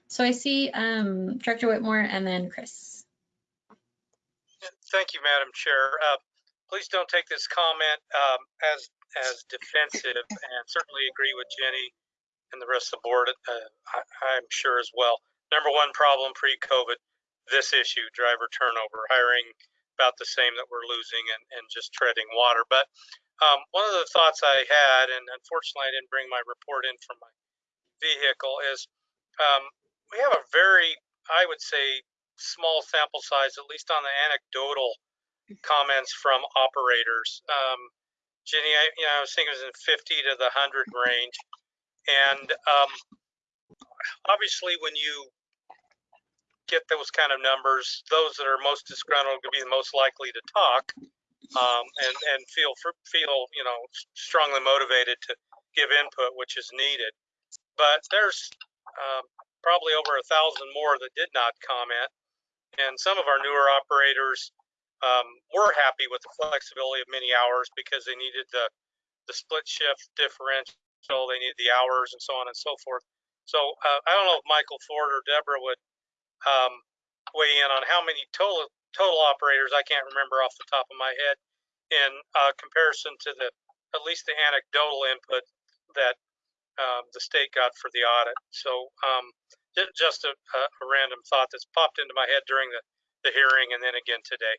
So I see um, Director Whitmore and then Chris. Thank you, Madam Chair. Uh, please don't take this comment um, as as defensive, and certainly agree with Jenny and the rest of the board. Uh, I, I'm sure as well. Number one problem pre-COVID, this issue, driver turnover, hiring about the same that we're losing and, and just treading water. But um, one of the thoughts I had, and unfortunately I didn't bring my report in from my vehicle, is um, we have a very, I would say, small sample size, at least on the anecdotal comments from operators. Um, Jenny, I, you know, I was thinking it was in 50 to the 100 range. And um, obviously, when you get those kind of numbers, those that are most disgruntled will be the most likely to talk um, and and feel feel you know strongly motivated to give input, which is needed. But there's um, probably over a thousand more that did not comment, and some of our newer operators um, were happy with the flexibility of many hours because they needed the the split shift differential, they needed the hours and so on and so forth. So uh, I don't know if Michael Ford or Debra would um, weigh in on how many total total operators. I can't remember off the top of my head in uh, comparison to the at least the anecdotal input that um, the state got for the audit. So um, just a, a, a random thought that's popped into my head during the, the hearing and then again today.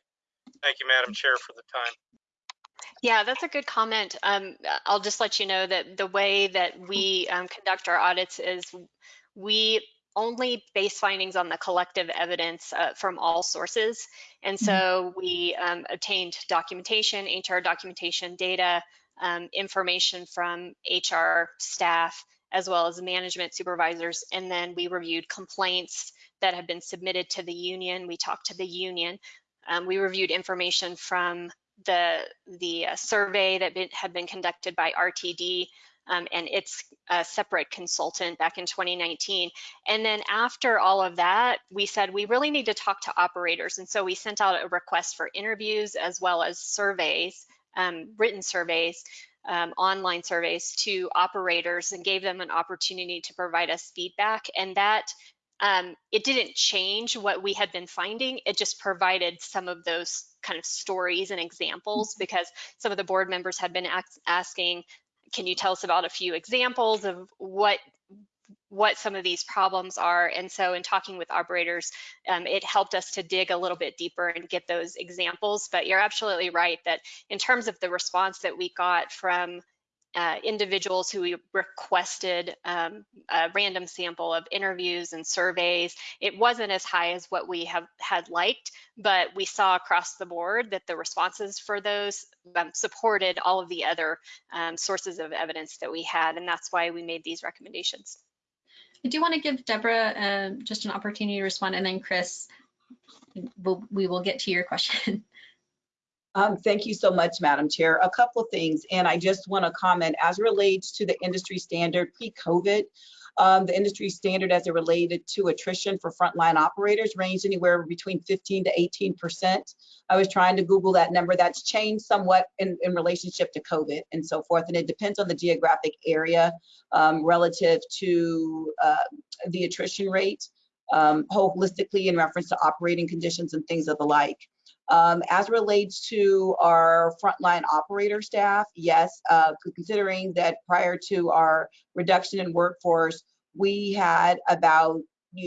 Thank you, Madam Chair, for the time. Yeah, that's a good comment. Um, I'll just let you know that the way that we um, conduct our audits is we only base findings on the collective evidence uh, from all sources. And so we um, obtained documentation, HR documentation, data, um, information from HR staff, as well as management supervisors. And then we reviewed complaints that have been submitted to the union. We talked to the union. Um, we reviewed information from the the uh, survey that been, had been conducted by RTD um, and its a separate consultant back in 2019. And then after all of that, we said we really need to talk to operators. And so we sent out a request for interviews as well as surveys, um, written surveys, um, online surveys to operators and gave them an opportunity to provide us feedback. And that um, it didn't change what we had been finding. It just provided some of those kind of stories and examples because some of the board members had been asking, can you tell us about a few examples of what what some of these problems are. And so in talking with operators, um, it helped us to dig a little bit deeper and get those examples. But you're absolutely right that in terms of the response that we got from uh, individuals who requested um, a random sample of interviews and surveys. It wasn't as high as what we have had liked, but we saw across the board that the responses for those um, supported all of the other um, sources of evidence that we had, and that's why we made these recommendations. I do want to give Debra uh, just an opportunity to respond, and then Chris, we'll, we will get to your question. Um, thank you so much, Madam Chair. A couple of things, and I just want to comment as relates to the industry standard pre-COVID. Um, the industry standard as it related to attrition for frontline operators ranged anywhere between 15 to 18 percent. I was trying to Google that number. That's changed somewhat in, in relationship to COVID and so forth, and it depends on the geographic area um, relative to uh, the attrition rate um, holistically in reference to operating conditions and things of the like. Um, as relates to our frontline operator staff, yes, uh, considering that prior to our reduction in workforce, we had about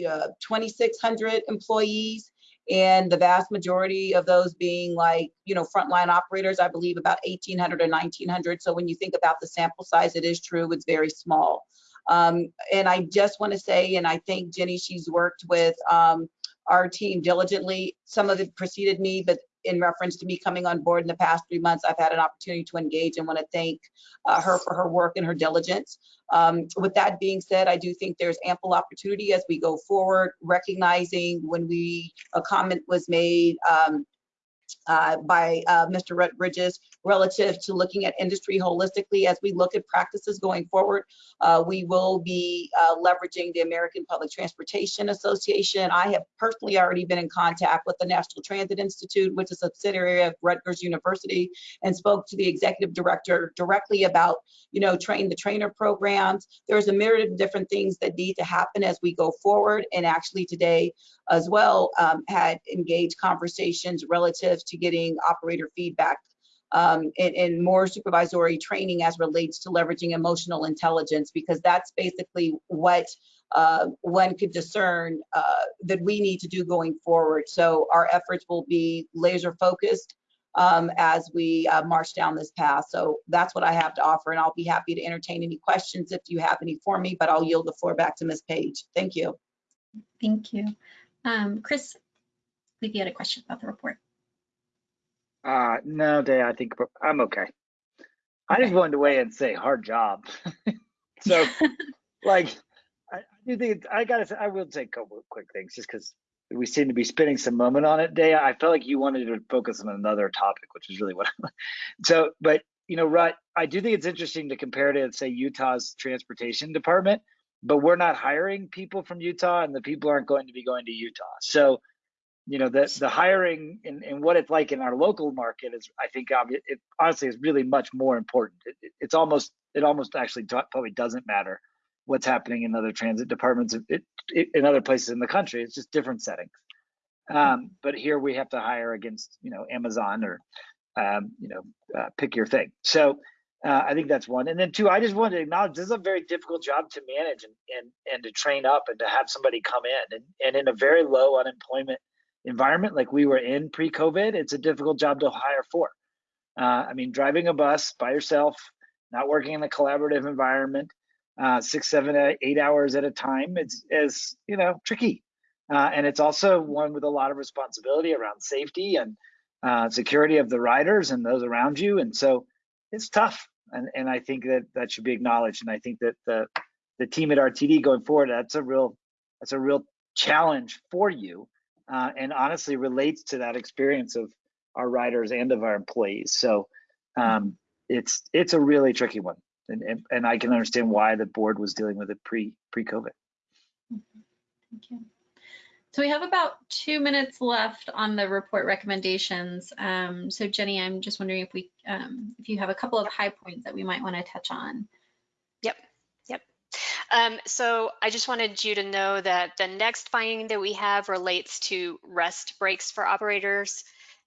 uh, 2,600 employees and the vast majority of those being like, you know, frontline operators, I believe about 1,800 or 1,900. So when you think about the sample size, it is true, it's very small. Um, and I just want to say, and I think Jenny, she's worked with um, our team diligently. Some of it preceded me, but in reference to me coming on board in the past three months, I've had an opportunity to engage and want to thank uh, her for her work and her diligence. Um, with that being said, I do think there's ample opportunity as we go forward, recognizing when we, a comment was made um, uh, by uh, Mr. Rhett Bridges relative to looking at industry holistically as we look at practices going forward. Uh, we will be uh, leveraging the American Public Transportation Association. I have personally already been in contact with the National Transit Institute, which is a subsidiary of Rutgers University, and spoke to the executive director directly about, you know, train the trainer programs. There's a myriad of different things that need to happen as we go forward. And actually today as well um, had engaged conversations relative to getting operator feedback um, and, and, more supervisory training as relates to leveraging emotional intelligence, because that's basically what uh, one could discern uh, that we need to do going forward. So our efforts will be laser focused um, as we uh, march down this path. So that's what I have to offer, and I'll be happy to entertain any questions if you have any for me, but I'll yield the floor back to Ms. Page. Thank you. Thank you. Um, Chris, I believe you had a question about the report. Uh, no, Day, I think I'm okay. I just wanted to weigh in and say hard job. so, like, I, I do think I gotta say, I will say a couple of quick things just because we seem to be spending some moment on it. Day, I felt like you wanted to focus on another topic, which is really what. I'm, so, but you know, Rut, I do think it's interesting to compare to say Utah's transportation department, but we're not hiring people from Utah, and the people aren't going to be going to Utah. So you know the the hiring and, and what it's like in our local market is i think it, honestly is really much more important it, it, it's almost it almost actually probably doesn't matter what's happening in other transit departments it, it, in other places in the country. It's just different settings. Um, but here we have to hire against, you know, Amazon or, um, you know, uh, pick your thing. So uh, I think that's one. And then two, I just wanted to acknowledge this is a very difficult job to manage and, and, and to train up and to have somebody come in. And, and in a very low unemployment environment like we were in pre-COVID, it's a difficult job to hire for. Uh, I mean, driving a bus by yourself, not working in a collaborative environment, uh, six, seven, eight hours at a time, it's is you know tricky, uh, and it's also one with a lot of responsibility around safety and uh, security of the riders and those around you, and so it's tough. And and I think that that should be acknowledged, and I think that the the team at RTD going forward, that's a real that's a real challenge for you, uh, and honestly relates to that experience of our riders and of our employees. So um, it's it's a really tricky one, and, and and I can understand why the board was dealing with it pre pre COVID. Thank you. So we have about two minutes left on the report recommendations. Um, so Jenny, I'm just wondering if we, um, if you have a couple of high points that we might want to touch on. Um, so I just wanted you to know that the next finding that we have relates to rest breaks for operators.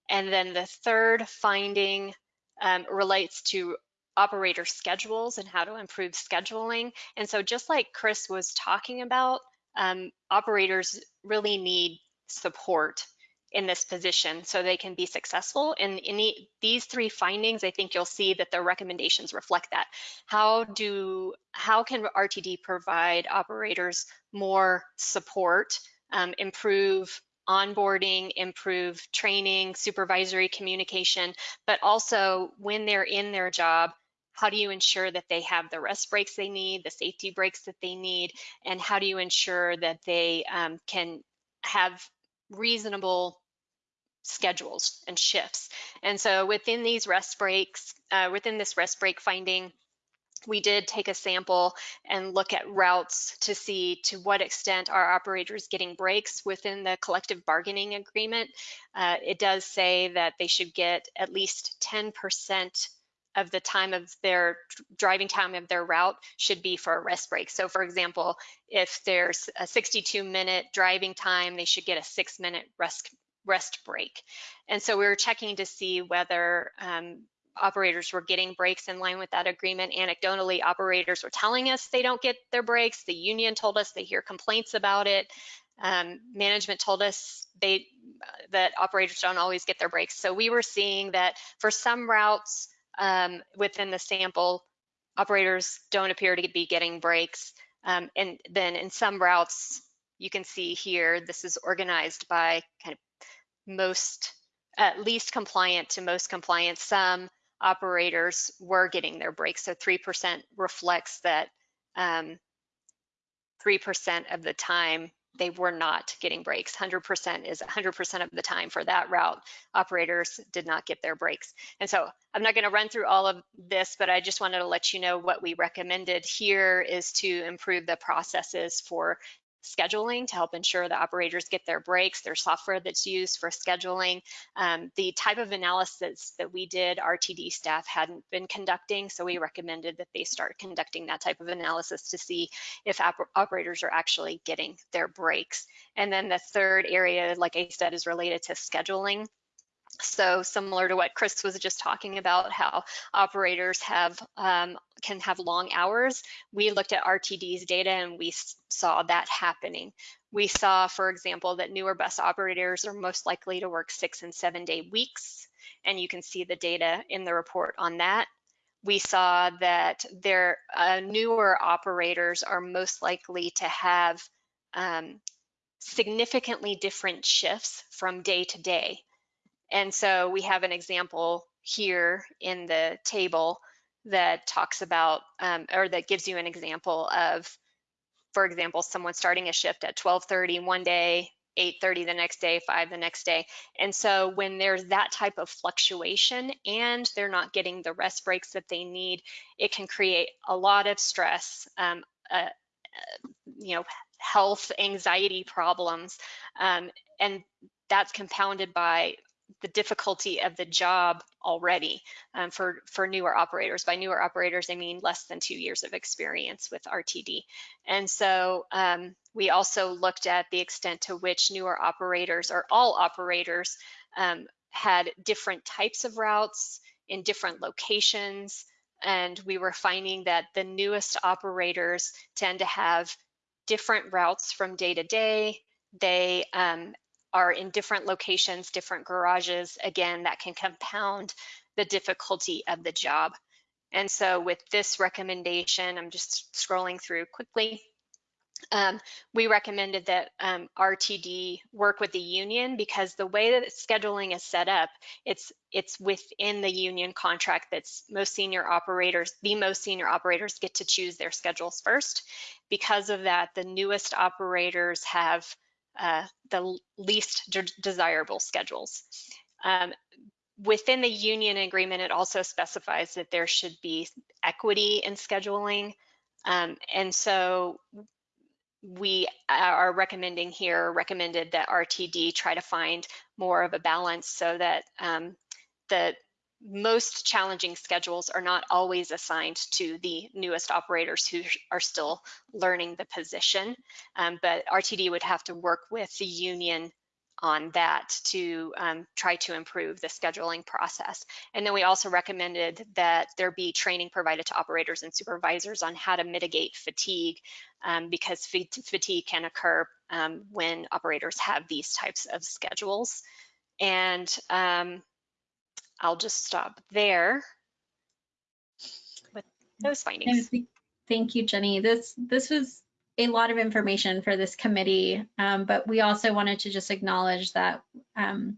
And then the third finding um, relates to operator schedules and how to improve scheduling. And so just like Chris was talking about, um, operators really need support in this position so they can be successful. And in the, these three findings, I think you'll see that the recommendations reflect that. How do how can RTD provide operators more support, um, improve onboarding, improve training, supervisory communication, but also when they're in their job, how do you ensure that they have the rest breaks they need, the safety breaks that they need, and how do you ensure that they um, can have reasonable schedules and shifts. And so within these rest breaks, uh, within this rest break finding, we did take a sample and look at routes to see to what extent are operators getting breaks within the collective bargaining agreement. Uh, it does say that they should get at least 10% of the time of their driving time of their route should be for a rest break. So for example, if there's a 62 minute driving time, they should get a six minute rest rest break. And so we were checking to see whether um, operators were getting breaks in line with that agreement. Anecdotally, operators were telling us they don't get their breaks. The union told us they hear complaints about it. Um, management told us they that operators don't always get their breaks. So we were seeing that for some routes um, within the sample, operators don't appear to be getting breaks. Um, and then in some routes, you can see here, this is organized by kind of most, at least compliant to most compliant. Some operators were getting their breaks. So 3% reflects that 3% um, of the time they were not getting breaks. 100% is 100% of the time for that route. Operators did not get their breaks. And so I'm not going to run through all of this, but I just wanted to let you know what we recommended here is to improve the processes for scheduling to help ensure the operators get their breaks, their software that's used for scheduling. Um, the type of analysis that we did, RTD staff hadn't been conducting, so we recommended that they start conducting that type of analysis to see if operators are actually getting their breaks. And then the third area, like I said, is related to scheduling. So similar to what Chris was just talking about, how operators have um, can have long hours, we looked at RTD's data and we saw that happening. We saw, for example, that newer bus operators are most likely to work six and seven day weeks, and you can see the data in the report on that. We saw that their uh, newer operators are most likely to have um, significantly different shifts from day to day. And so we have an example here in the table that talks about, um, or that gives you an example of, for example, someone starting a shift at 12.30 one day, 8.30 the next day, 5 the next day. And so when there's that type of fluctuation and they're not getting the rest breaks that they need, it can create a lot of stress, um, uh, uh, you know, health, anxiety problems. Um, and that's compounded by the difficulty of the job already um, for, for newer operators. By newer operators, I mean less than two years of experience with RTD. And so um, we also looked at the extent to which newer operators or all operators um, had different types of routes in different locations. And we were finding that the newest operators tend to have different routes from day to day. They um, are in different locations, different garages. Again, that can compound the difficulty of the job. And so with this recommendation, I'm just scrolling through quickly. Um, we recommended that um, RTD work with the union because the way that scheduling is set up, it's it's within the union contract that's most senior operators, the most senior operators get to choose their schedules first. Because of that, the newest operators have uh, the least de desirable schedules. Um, within the union agreement, it also specifies that there should be equity in scheduling. Um, and so we are recommending here, recommended that RTD try to find more of a balance so that um, the most challenging schedules are not always assigned to the newest operators who are still learning the position. Um, but RTD would have to work with the union on that to um, try to improve the scheduling process. And then we also recommended that there be training provided to operators and supervisors on how to mitigate fatigue um, because fatigue can occur um, when operators have these types of schedules. And um, I'll just stop there with those findings. Thank you, Jenny. This this was a lot of information for this committee, um, but we also wanted to just acknowledge that um,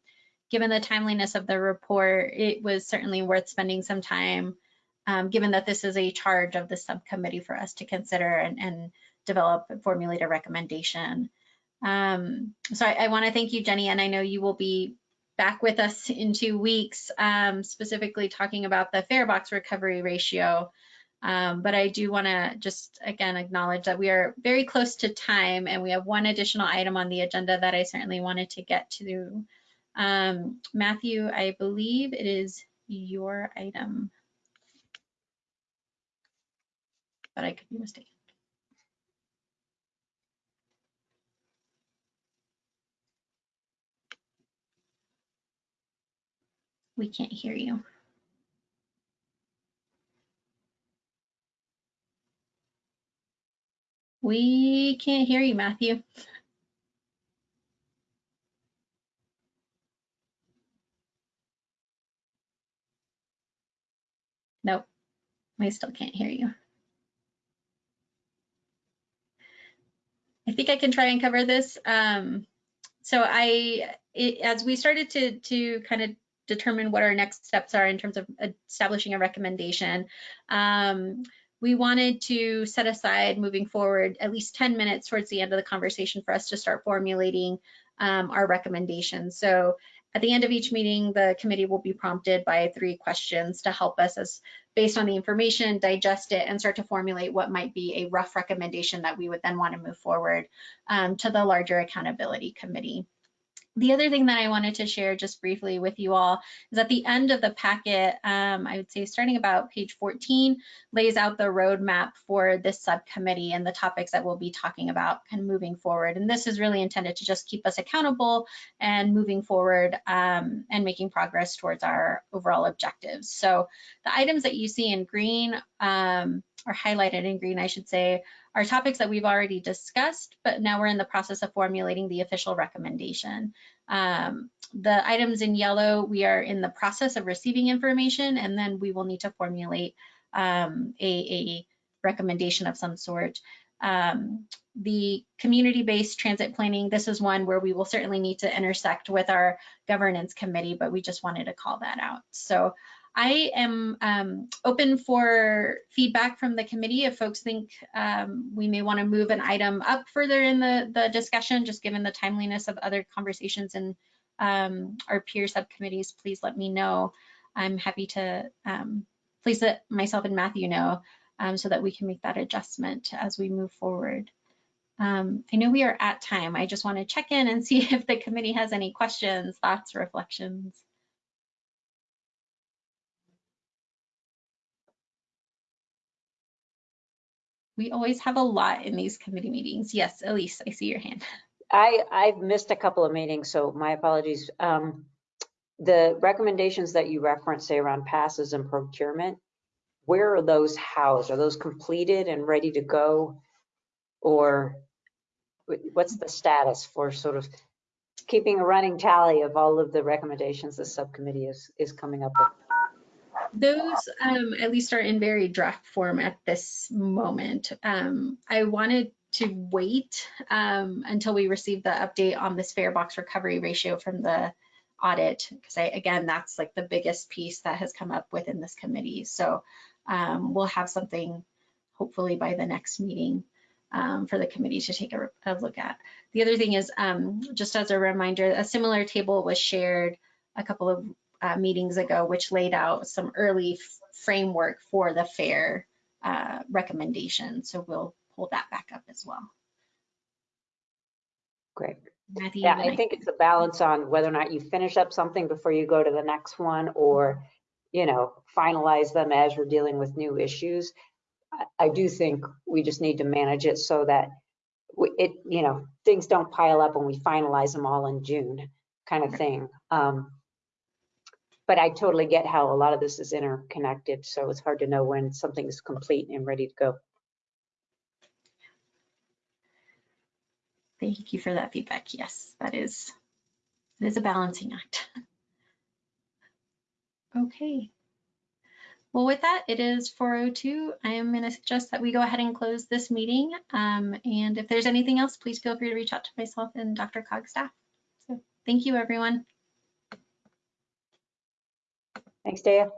given the timeliness of the report, it was certainly worth spending some time, um, given that this is a charge of the subcommittee for us to consider and, and develop and formulate a recommendation. Um, so I, I want to thank you, Jenny, and I know you will be back with us in two weeks, um, specifically talking about the fare box recovery ratio. Um, but I do want to just again acknowledge that we are very close to time and we have one additional item on the agenda that I certainly wanted to get to. Um, Matthew, I believe it is your item, but I could be mistaken. We can't hear you. We can't hear you, Matthew. Nope, we still can't hear you. I think I can try and cover this. Um, so I, it, as we started to to kind of determine what our next steps are in terms of establishing a recommendation. Um, we wanted to set aside moving forward at least 10 minutes towards the end of the conversation for us to start formulating um, our recommendations. So at the end of each meeting, the committee will be prompted by three questions to help us as based on the information, digest it and start to formulate what might be a rough recommendation that we would then want to move forward um, to the larger accountability committee. The other thing that I wanted to share just briefly with you all is at the end of the packet, um, I would say starting about page 14, lays out the roadmap for this subcommittee and the topics that we'll be talking about kind of moving forward. And this is really intended to just keep us accountable and moving forward um, and making progress towards our overall objectives. So the items that you see in green um, or highlighted in green, I should say, are topics that we've already discussed, but now we're in the process of formulating the official recommendation. Um, the items in yellow, we are in the process of receiving information, and then we will need to formulate um, a, a, recommendation of some sort. Um, the community-based transit planning, this is one where we will certainly need to intersect with our governance committee, but we just wanted to call that out. So I am um, open for feedback from the committee if folks think um, we may want to move an item up further in the, the discussion, just given the timeliness of other conversations in um, our peer subcommittees, please let me know. I'm happy to um, please let myself and Matthew know um, so that we can make that adjustment as we move forward. Um, I know we are at time. I just want to check in and see if the committee has any questions, thoughts, reflections. We always have a lot in these committee meetings. Yes, Elise, I see your hand. I, I've missed a couple of meetings, so my apologies. Um, The recommendations that you referenced, say around passes and procurement, where are those housed? Are those completed and ready to go? Or what's the status for sort of keeping a running tally of all of the recommendations the subcommittee is, is coming up with? Those um, at least are in very draft form at this moment. Um, I wanted to wait um, until we receive the update on this fare box recovery ratio from the audit, because again, that's like the biggest piece that has come up within this committee. So um, we'll have something hopefully by the next meeting um, for the committee to take a, a look at. The other thing is, um, just as a reminder, a similar table was shared a couple of uh, meetings ago, which laid out some early framework for the fare uh, recommendation. So we'll pull that back up as well. Great. Matthew, Yeah, you I think it's a balance on whether or not you finish up something before you go to the next one or, you know, finalize them as you're dealing with new issues. I, I do think we just need to manage it so that it, you know, things don't pile up when we finalize them all in June kind of thing. Um, But I totally get how a lot of this is interconnected, so it's hard to know when something is complete and ready to go. Thank you for that feedback. Yes, that is, it is a balancing act. Okay. Well, with that, it is 4:02. I am going to suggest that we go ahead and close this meeting. Um, And if there's anything else, please feel free to reach out to myself and DRCOG staff. So thank you, everyone. Thanks, Daya.